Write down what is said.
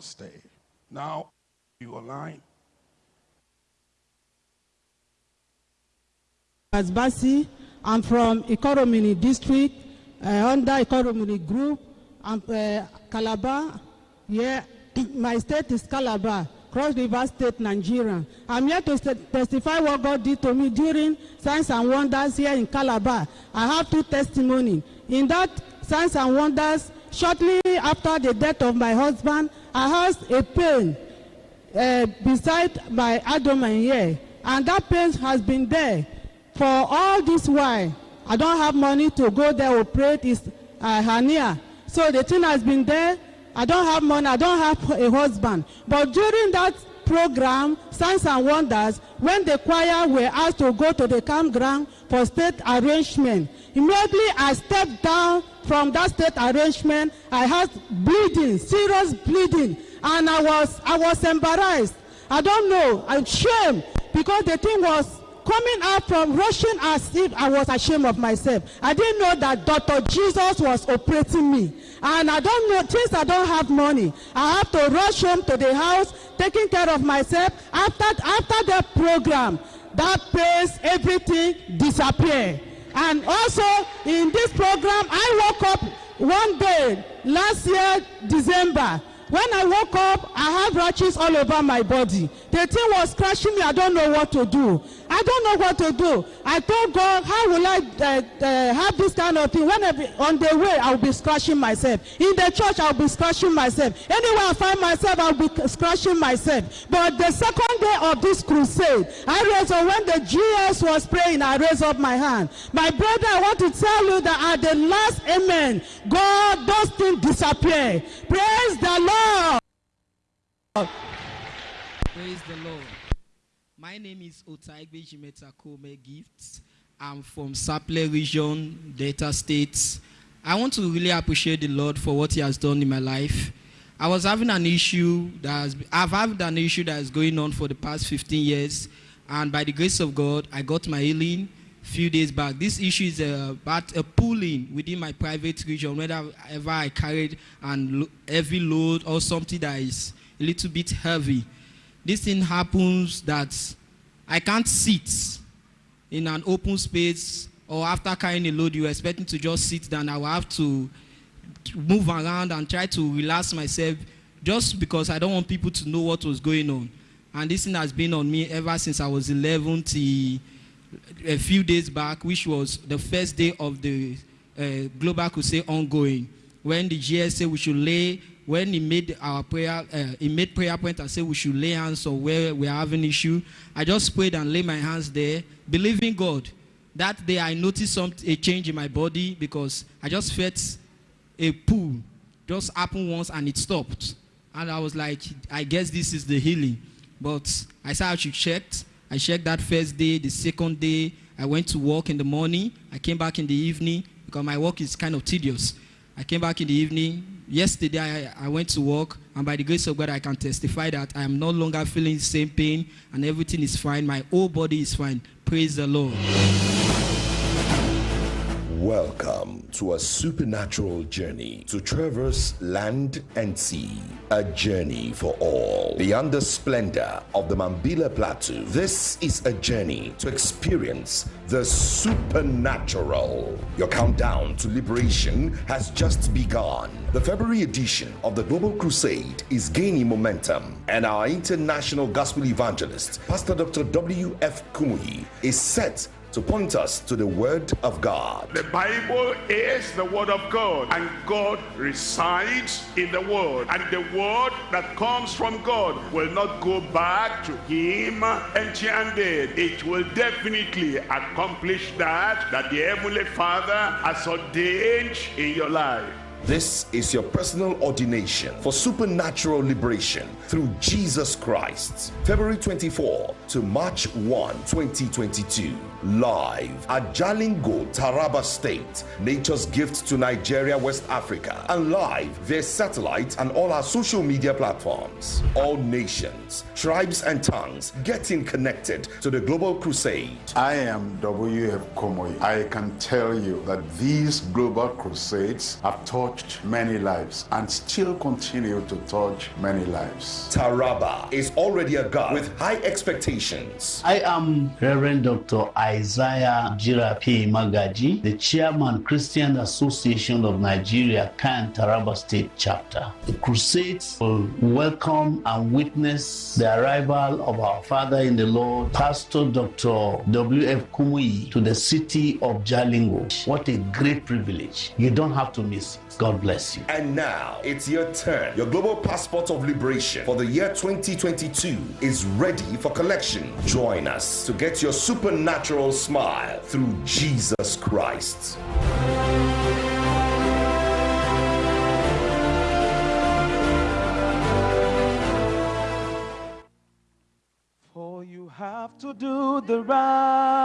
stay. Now, you align. Asbasi. I'm from Ikoromini district, uh, under Ikoromini group. I'm uh, Calabar. Yeah, my state is Calabar, Cross River State, Nigeria. I'm here to st- testify what God did to me during Signs and Wonders here in Calabar. I have two testimony. In that Signs and Wonders, shortly after the death of my husband, I had a pain uh, beside my abdomen here, and that pain has been there for all this while. I don't have money to go there operate is uh, hernia, so the thing has been there. I don't have money. I don't have a husband. But during that program, Signs and Wonders, when the choir were asked to go to the campground for state arrangement, immediately I stepped down from that state arrangement. I had bleeding, serious bleeding, and I was I was embarrassed. I don't know. I'm ashamed because the thing was coming out from rushing as if I was ashamed of myself. I didn't know that Dr. Jesus was operating me. And I don't know, since I don't have money, I have to rush home to the house, taking care of myself. After, after the program, that pains, everything disappear. And also, in this program, I woke up one day, last year, December, when I woke up, I have rashes all over my body. The thing was crushing me. I don't know what to do. I don't know what to do. I told God, how will I uh, uh, have this kind of thing? When I be, on the way, I'll be scratching myself. In the church, I'll be scratching myself. Anywhere I find myself, I'll be scratching myself. But the second day of this crusade, I raised up. When the GS was praying, I raised up my hand. My brother, I want to tell you that at the last amen, God, those things disappear. Praise the Lord. Praise the Lord. My name is Otaigbe Jimetakome Gifts. I'm from Saple region, Delta States. I want to really appreciate the Lord for what He has done in my life. I was having an issue that has, I've had an issue that is going on for the past 15 years, and by the grace of God, I got my healing few days back. This issue is uh, about a pulling within my private region, whenever I carried an heavy load or something that is a little bit heavy. This thing happens that I can't sit in an open space or after carrying a load, you're expecting to just sit down. I will have to move around and try to relax myself just because I don't want people to know what was going on. And this thing has been on me ever since I was 11 till a few days back, which was the first day of the uh, Global Crusade ongoing, when the GSA we should lay, when he made our prayer, uh, he made prayer point and said we should lay hands on where we are having issue. I just prayed and laid my hands there, believing God. That day I noticed some, a change in my body because I just felt a pull just happened once and it stopped. And I was like, I guess this is the healing. But I said I should check. I checked that first day, the second day. I went to work in the morning. I came back in the evening because my work is kind of tedious. I came back in the evening. Yesterday, I, I went to work, and by the grace of God, I can testify that I am no longer feeling the same pain, and everything is fine. My whole body is fine. Praise the Lord. Welcome to a supernatural journey to traverse land and sea. A journey for all. Beyond the splendor of the Mambila Plateau, this is a journey to experience the supernatural. Your countdown to liberation has just begun. The February edition of the Global Crusade is gaining momentum, and our international gospel evangelist, Pastor Dr. W.F. Kumuyi, is set to point us to the Word of God. The Bible is the Word of God, and God resides in the Word. And the Word that comes from God will not go back to Him empty handed. It will definitely accomplish that that the Heavenly Father has ordained in your life. This is your personal ordination for supernatural liberation through Jesus Christ. February 24 to March 1, 2022. Live at Jalingo, Taraba State. Nature's gift to Nigeria, West Africa. And live via satellite and all our social media platforms. All nations, tribes, and tongues getting connected to the Global Crusade. I am W.F. Kumuyi. I can tell you that these global crusades have taught touched many lives and still continue to touch many lives. Taraba is already a God with high expectations. I am Reverend Dr. Isaiah Jirapi Magaji, the chairman Christian Association of Nigeria, CAN Taraba State Chapter. The crusades will welcome and witness the arrival of our Father in the Lord, Pastor Dr. W.F. Kumuyi, to the city of Jalingo. What a great privilege. You don't have to miss it. God bless you. And now it's your turn. Your global passport of liberation for the year 2022 is ready for collection. Join us to get your supernatural smile through Jesus Christ. For you have to do the right